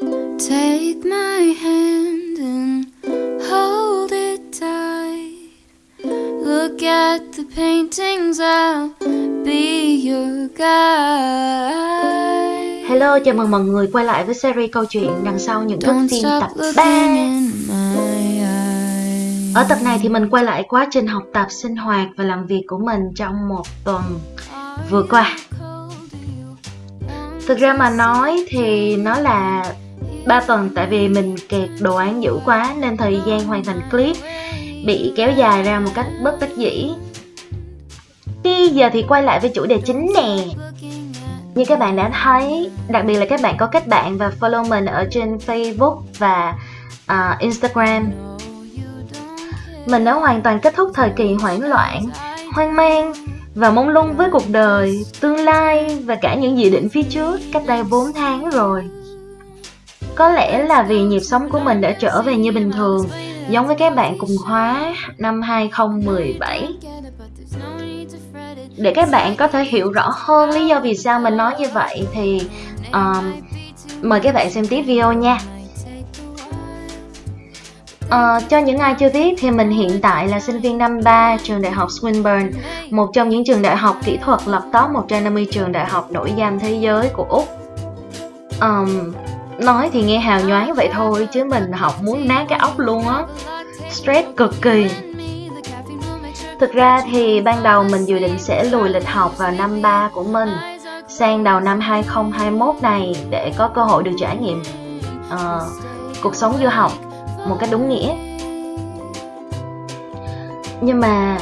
Take my hand and hold it tight. Look at the paintings, I'll be your guide. Hello, chào mừng mọi người quay lại với series câu chuyện đằng sau những thước phim tập looking 3 in my eyes. Ở tập này thì mình quay lại quá trình học tập, sinh hoạt và làm việc của mình trong một tuần vừa qua Thực ra mà nói thì nó là 3 tuần tại vì mình kẹt đồ án dữ quá nên thời gian hoàn thành clip bị kéo dài ra một cách bất đắc dĩ. Bây giờ thì quay lại với chủ đề chính nè. Như các bạn đã thấy, đặc biệt là các bạn có kết bạn và follow mình ở trên Facebook và uh, Instagram. Mình đã hoàn toàn kết thúc thời kỳ hoảng loạn, hoang mang và mong lung với cuộc đời, tương lai và cả những dự định phía trước cách đây 4 tháng rồi. Có lẽ là vì nhịp sống của mình đã trở về như bình thường, giống với các bạn cùng khóa năm 2017. Để các bạn có thể hiểu rõ hơn lý do vì sao mình nói như vậy thì um, mời các bạn xem tiếp video nha. Uh, cho những ai chưa biết thì mình hiện tại là sinh viên năm 3 trường đại học Swinburne, một trong những trường đại học kỹ thuật lọt top 150 trường đại học nổi danh thế giới của Úc. Um, nói thì nghe hào nhoáng vậy thôi chứ mình học muốn nát cái óc luôn á. Stress cực kỳ. Thực ra thì ban đầu mình dự định sẽ lùi lịch học vào năm 3 của mình sang đầu năm 2021 này để có cơ hội được trải nghiệm uh, cuộc sống du học một cách đúng nghĩa nhưng mà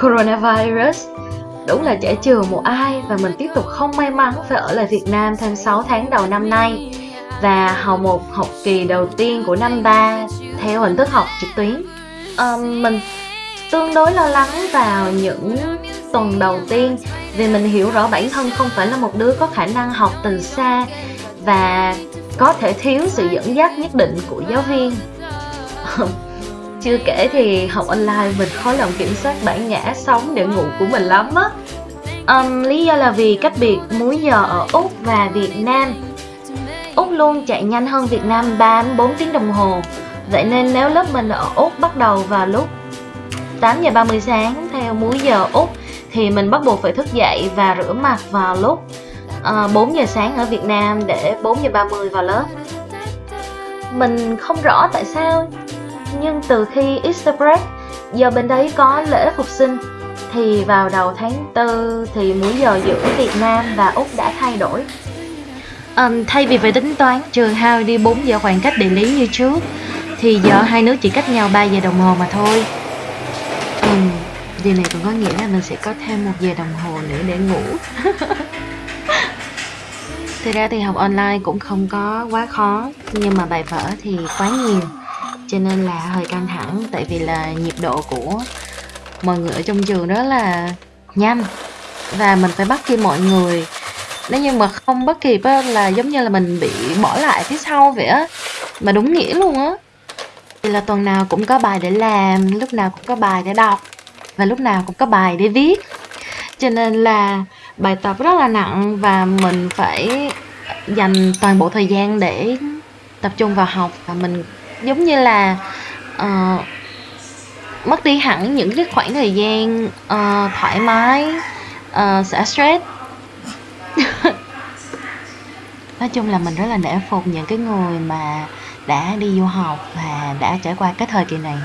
coronavirus đúng là trẻ chừa một ai và mình tiếp tục không may mắn phải ở lại Việt Nam thêm 6 tháng đầu năm nay và học một học kỳ đầu tiên của năm 3 theo hình thức học trực tuyến. Um, mình tương đối lo lắng vào những tuần đầu tiên vì mình hiểu rõ bản thân không phải là một đứa có khả năng học từ xa và có thể thiếu sự dẫn dắt nhất định của giáo viên. Chưa kể thì học online mình khó lòng kiểm soát bản ngã sống để ngủ của mình lắm á. Um, lý do là vì cách biệt múi giờ ở úc và việt nam úc luôn chạy nhanh hơn việt nam 3 4 tiếng đồng hồ. Vậy nên nếu lớp mình ở úc bắt đầu vào lúc 8 giờ 30 sáng theo múi giờ úc thì mình bắt buộc phải thức dậy và rửa mặt vào lúc ờ, uh, 4 giờ sáng ở Việt Nam để 4 giờ 30 vào lớp. Mình không rõ tại sao nhưng từ khi Easter break giờ bên đấy có lễ phục sinh thì vào đầu tháng 4 thì múi giờ giữa Việt Nam và Úc đã thay đổi um, thay vì phải tính toán trừ hao đi 4 giờ khoảng cách địa lý như trước thì giờ hai nước chỉ cách nhau 3 giờ đồng hồ mà thôi. Um, điều này cũng có nghĩa là mình sẽ có thêm một giờ đồng hồ nữa để ngủ. Thực ra thì học online cũng không có quá khó Nhưng mà bài vở thì quá nhiều Cho nên là hơi căng thẳng Tại vì là nhịp độ của mọi người ở trong trường đó là nhanh. Và mình phải bắt kịp mọi người nếu như mà không bắt kịp á, là giống như là mình bị bỏ lại phía sau vậy á Mà đúng nghĩa luôn á. Thì là tuần nào cũng có bài để làm Lúc nào cũng có bài để đọc Và lúc nào cũng có bài để viết. Cho nên là bài tập rất là nặng và mình phải dành toàn bộ thời gian để tập trung vào học và mình giống như là uh, mất đi hẳn những cái khoảng thời gian uh, thoải mái uh, xả stress. Nói chung là mình rất là nể phục những cái người mà đã đi du học và đã trải qua cái thời kỳ này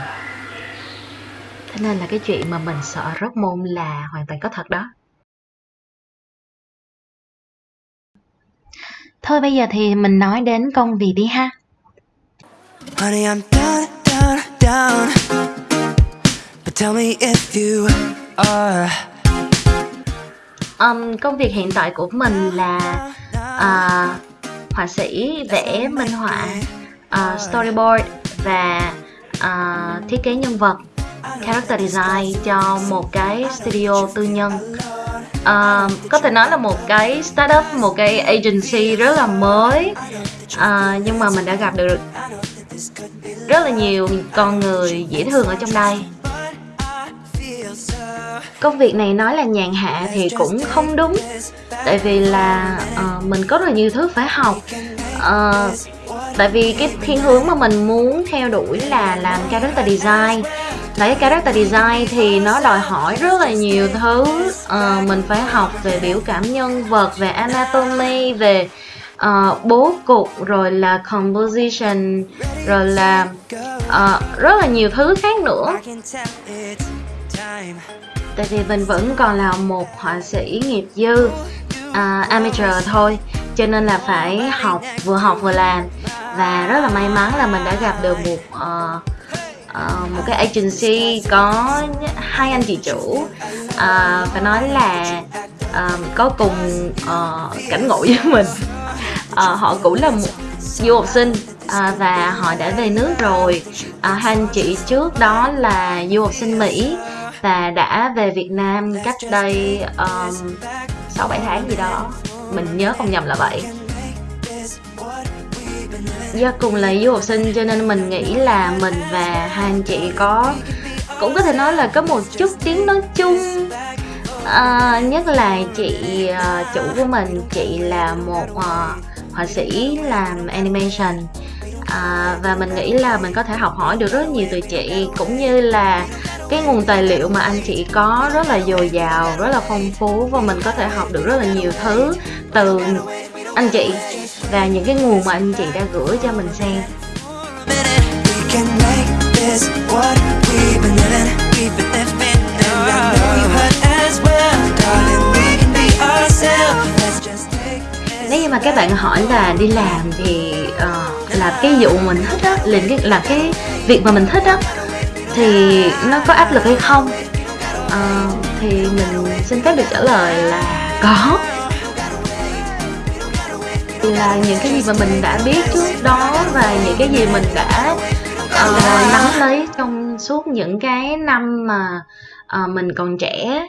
thế nên là cái chuyện mà mình sợ rớt môn là hoàn toàn có thật đó Thôi bây giờ thì mình nói đến công việc đi ha. Honey, I'm down, down, down. But tell me if you are. Um, công việc hiện tại của mình là uh, họa sĩ vẽ minh họa, uh, storyboard và uh, thiết kế nhân vật, character design cho một cái studio tư nhân. Uh, có thể nói là một cái startup một cái agency rất là mới. Uh, nhưng mà mình đã gặp được rất là nhiều con người dễ thương ở trong đây công việc này nói là nhàn hạ thì cũng không đúng. Tại vì là uh, mình có rất là nhiều thứ phải học. Uh, tại vì cái thiên hướng mà mình muốn theo đuổi là làm character design. Đấy character design thì nó đòi hỏi rất là nhiều thứ. Uh, mình phải học về biểu cảm nhân vật về anatomy về uh, bố cục rồi là composition rồi là uh, rất là nhiều thứ khác nữa tại vì mình vẫn còn là một họa sĩ nghiệp dư uh, amateur thôi cho nên là phải học vừa học vừa làm. Và rất là may mắn là mình đã gặp được một uh, uh, một cái agency có hai anh chị chủ uh, phải nói là uh, có cùng uh, cảnh ngộ với mình. Uh, họ cũng là một du học sinh à, và họ đã về nước rồi. À, hai anh chị trước đó là du học sinh Mỹ và đã về Việt Nam cách đây um, sáu um, bảy tháng gì đó. Mình nhớ không nhầm là vậy. Do cùng là du học sinh cho nên mình nghĩ là mình và hai anh chị có cũng có thể nói là có một chút tiếng nói chung. À, nhất là chị uh, chủ của mình chị là một uh, họa sĩ làm animation à, và mình nghĩ là mình có thể học hỏi được rất nhiều từ chị cũng như là cái nguồn tài liệu mà anh chị có rất là dồi dào rất là phong phú và mình có thể học được rất là nhiều thứ từ anh chị và những cái nguồn mà anh chị đã gửi cho mình xem. Nếu như mà các bạn hỏi là đi làm thì uh, làm cái vụ mình thích á liền cái làm cái việc mà mình thích á thì nó có áp lực hay không? Uh, thì mình xin phép được trả lời là có. Là những cái gì mà mình đã biết trước đó và những cái gì mình đã uh, nắm lấy trong suốt những cái năm mà uh, mình còn trẻ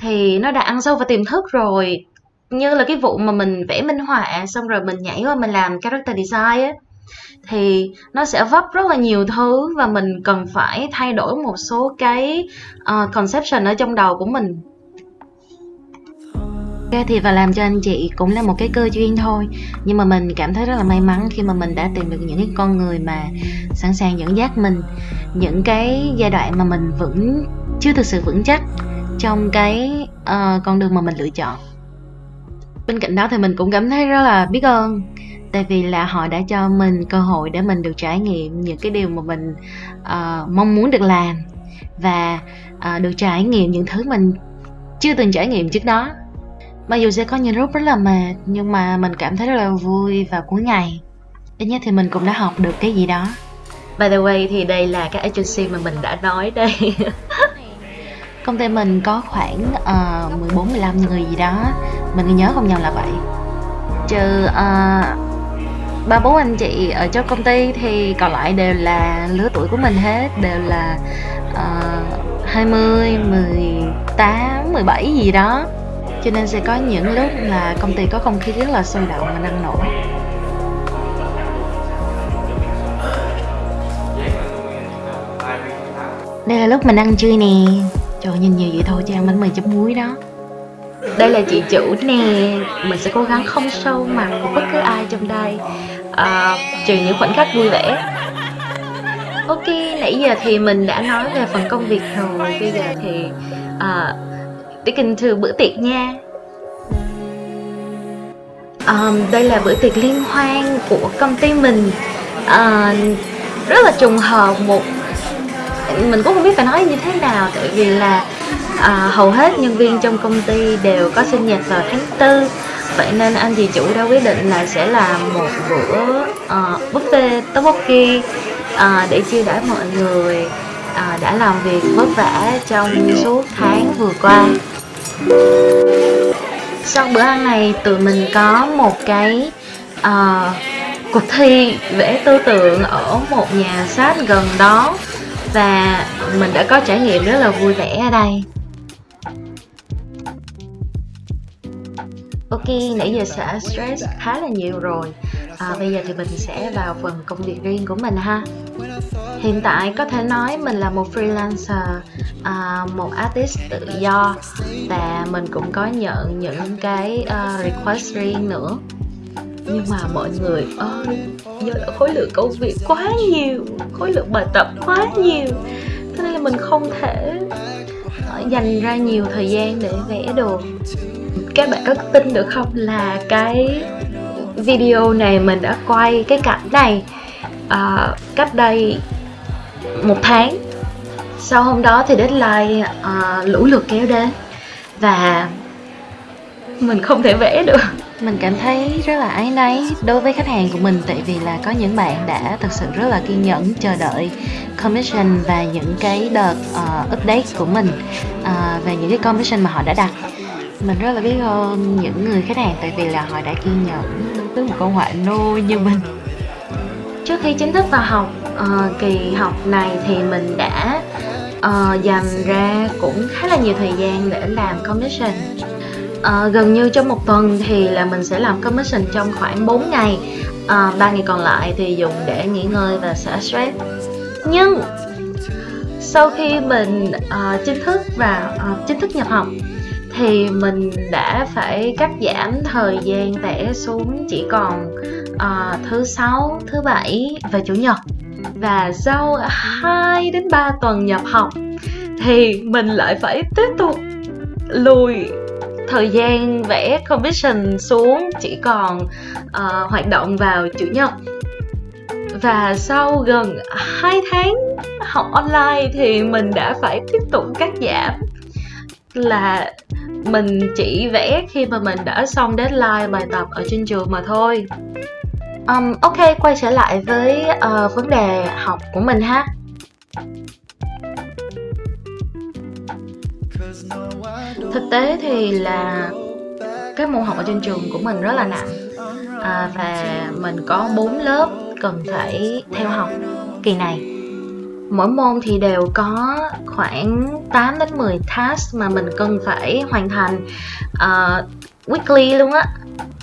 thì nó đã ăn sâu vào tiềm thức rồi. Như là cái vụ mà mình vẽ minh họa xong rồi mình nhảy qua mình làm character design á thì nó sẽ vấp rất là nhiều thứ và mình cần phải thay đổi một số cái uh, conception ở trong đầu của mình. Ok thì và làm cho anh chị cũng là một cái cơ duyên thôi. Nhưng mà mình cảm thấy rất là may mắn khi mà mình đã tìm được những cái con người mà sẵn sàng dẫn dắt mình. Những cái giai đoạn mà mình vẫn chưa thực sự vững chắc trong cái uh, con đường mà mình lựa chọn. Bên cạnh đó thì mình cũng cảm thấy rất là biết ơn. Tại vì là họ đã cho mình cơ hội để mình được trải nghiệm những cái điều mà mình uh, mong muốn được làm Và uh, được trải nghiệm những thứ mình chưa từng trải nghiệm trước đó. Mặc dù sẽ có những lúc rất là mệt Nhưng mà mình cảm thấy rất là vui và cuối ngày. Ít nhất thì mình cũng đã học được cái gì đó. By the way thì đây là cái agency mà mình đã nói đây. Công ty mình có khoảng uh, 14-15 người gì đó. Mình nhớ không nhầm là vậy. Trừ uh, ba bốn anh chị ở trong công ty thì còn lại đều là lứa tuổi của mình hết Đều là uh, 20, 18, 17 gì đó. Cho nên sẽ có những lúc là công ty có không khí rất là sôi động và năng nổ. Đây là lúc mình ăn trưa nè. Trời nhìn nhiều vậy thôi chứ ăn bánh mì chấm muối đó. Đây là chị chủ nè. Mình sẽ cố gắng không sâu mặt của bất cứ ai trong đây à, trừ những khoảnh khắc vui vẻ. Ok nãy giờ thì mình đã nói về phần công việc rồi. Bây giờ thì à, Speaking to bữa tiệc nha. Um, Đây là bữa tiệc liên hoan của công ty mình. Uh, Rất là trùng hợp một Mình cũng không biết phải nói như thế nào Tại vì là uh, hầu hết nhân viên trong công ty đều có sinh nhật vào tháng 4 Vậy nên anh chị chủ đã quyết định là sẽ làm một bữa uh, buffet tteokbokki uh, để chia đãi mọi người uh, đã làm việc vất vả trong suốt tháng vừa qua. Sau bữa ăn này tụi mình có một cái uh, cuộc thi vẽ tư tưởng ở một nhà sách gần đó và mình đã có trải nghiệm rất là vui vẻ ở đây. Ok, nãy giờ sẽ stress khá là nhiều rồi. À, Bây giờ thì mình sẽ vào phần công việc riêng của mình ha. Hiện tại có thể nói mình là một freelancer, à, một artist tự do Và mình cũng có nhận những cái uh, request riêng nữa. Nhưng mà mọi người ơi, do là khối lượng công việc quá nhiều khối lượng bài tập quá nhiều. Thế nên là mình không thể ờ, dành ra nhiều thời gian để vẽ được các bạn có tin được không là cái video này mình đã quay cái cảnh này uh, cách đây một tháng. Sau hôm đó thì deadline uh, lũ lượt kéo đến và mình không thể vẽ được. Mình cảm thấy rất là áy náy đối với khách hàng của mình tại vì là có những bạn đã thật sự rất là kiên nhẫn chờ đợi commission và những cái đợt uh, update của mình ờ, uh, về những cái commission mà họ đã đặt mình rất là biết ơn những người khách hàng tại vì là họ đã kiên nhẫn với một con họa nô như mình. Trước khi chính thức vào học uh, kỳ học này thì mình đã uh, dành ra cũng khá là nhiều thời gian để làm commission. Uh, gần như trong một tuần thì là mình sẽ làm commission trong khoảng 4 ngày. Uh, 3 ngày còn lại thì dùng để nghỉ ngơi và xả stress. Nhưng sau khi mình uh, chính thức và uh, chính thức nhập học thì mình đã phải cắt giảm thời gian vẽ xuống chỉ còn uh, thứ sáu thứ bảy và chủ nhật. Và sau 2 đến 3 tuần nhập học thì mình lại phải tiếp tục lùi thời gian vẽ commission xuống chỉ còn uh, hoạt động vào chủ nhật. Và sau gần 2 tháng học online thì mình đã phải tiếp tục cắt giảm là mình chỉ vẽ khi mà mình đã xong deadline bài tập ở trên trường mà thôi. Um, ok quay trở lại với uh, vấn đề học của mình ha. Thực tế thì là cái môn học ở trên trường của mình rất là nặng. À, và mình có 4 lớp cần phải theo học kỳ này mỗi môn thì đều có khoảng 8 đến 10 task mà mình cần phải hoàn thành uh, weekly luôn á.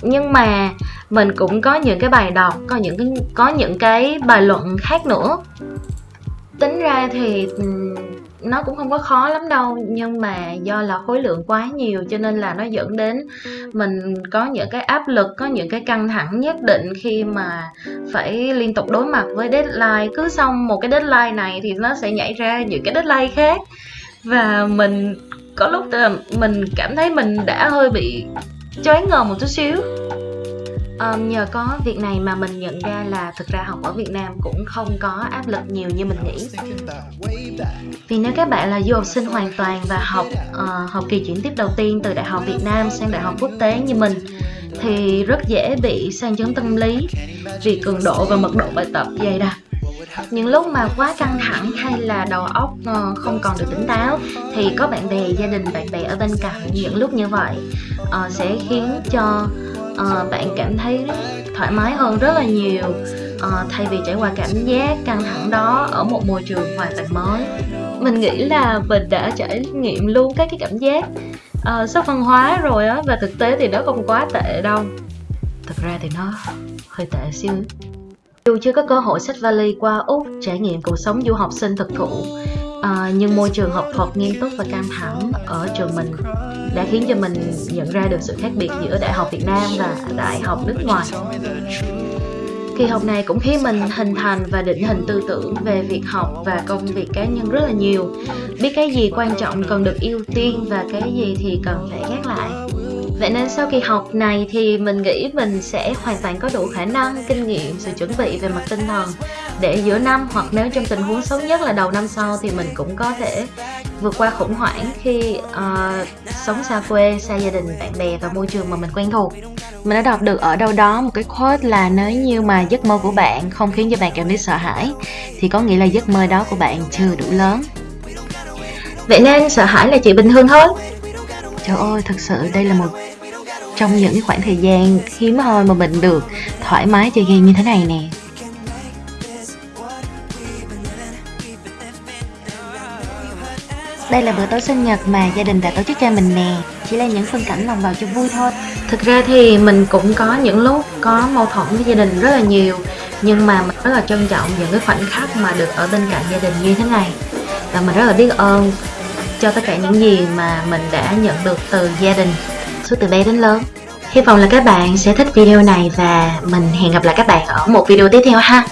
Nhưng mà mình cũng có những cái bài đọc có những cái có những cái bài luận khác nữa. Tính ra thì nó cũng không có khó lắm đâu, nhưng mà do là khối lượng quá nhiều cho nên là nó dẫn đến mình có những cái áp lực, có những cái căng thẳng nhất định khi mà phải liên tục đối mặt với deadline. Cứ xong một cái deadline này thì nó sẽ nhảy ra những cái deadline khác. Và mình, có lúc mình cảm thấy mình đã hơi bị choáng ngợp một chút xíu um, nhờ có việc này mà mình nhận ra là thực ra học ở Việt Nam cũng không có áp lực nhiều như mình nghĩ. Vì nếu các bạn là du học sinh hoàn toàn và học uh, học kỳ chuyển tiếp đầu tiên từ đại học Việt Nam sang đại học quốc tế như mình thì rất dễ bị sang chấn tâm lý vì cường độ và mật độ bài tập dày đặc. Những lúc mà quá căng thẳng hay là đầu óc ờ, không còn được tỉnh táo thì có bạn bè gia đình bạn bè ở bên cạnh những lúc như vậy uh, sẽ khiến cho uh, bạn cảm thấy thoải mái hơn rất là nhiều. Uh, thay vì trải qua cảm giác căng thẳng đó ở một môi trường hoàn toàn mới. Mình nghĩ là mình đã trải nghiệm luôn các cái cảm giác uh, sốc văn hóa rồi á và thực tế thì nó không quá tệ đâu. Thực ra thì nó hơi tệ xíu. Dù chưa có cơ hội sách vali qua úc trải nghiệm cuộc sống du học sinh thực thụ à, nhưng môi trường học thuật nghiêm túc và căng thẳng ở trường mình đã khiến cho mình nhận ra được sự khác biệt giữa đại học Việt Nam và đại học nước ngoài. Kỳ học này cũng khiến mình hình thành và định hình tư tưởng về việc học và công việc cá nhân rất là nhiều. Biết cái gì quan trọng cần được ưu tiên và cái gì thì cần phải gác lại. Vậy nên sau kỳ học này thì mình nghĩ mình sẽ hoàn toàn có đủ khả năng, kinh nghiệm, sự chuẩn bị về mặt tinh thần để giữa năm hoặc nếu trong tình huống xấu nhất là đầu năm sau thì mình cũng có thể vượt qua khủng hoảng khi uh, sống xa quê, xa gia đình, bạn bè và môi trường mà mình quen thuộc. Mình đã đọc được ở đâu đó một cái quote là nếu như mà giấc mơ của bạn không khiến cho bạn cảm thấy sợ hãi thì có nghĩa là giấc mơ đó của bạn chưa đủ lớn. Vậy nên sợ hãi là chuyện bình thường thôi. Trời ơi, thật sự đây là một trong những khoảng thời gian hiếm hoi mà mình được thoải mái chơi game như thế này nè Đây là bữa tối sinh nhật mà gia đình đã tổ chức cho mình nè. Chỉ là những phân cảnh lòng vào cho vui thôi. Thực ra thì mình cũng có những lúc có mâu thuẫn với gia đình rất là nhiều, Nhưng mà mình rất là trân trọng những cái khoảnh khắc mà được ở bên cạnh gia đình như thế này. Và mình rất là biết ơn cho tất cả những gì mà mình đã nhận được từ gia đình suốt từ bé đến lớn. Hy vọng là các bạn sẽ thích video này và mình hẹn gặp lại các bạn ở một video tiếp theo ha.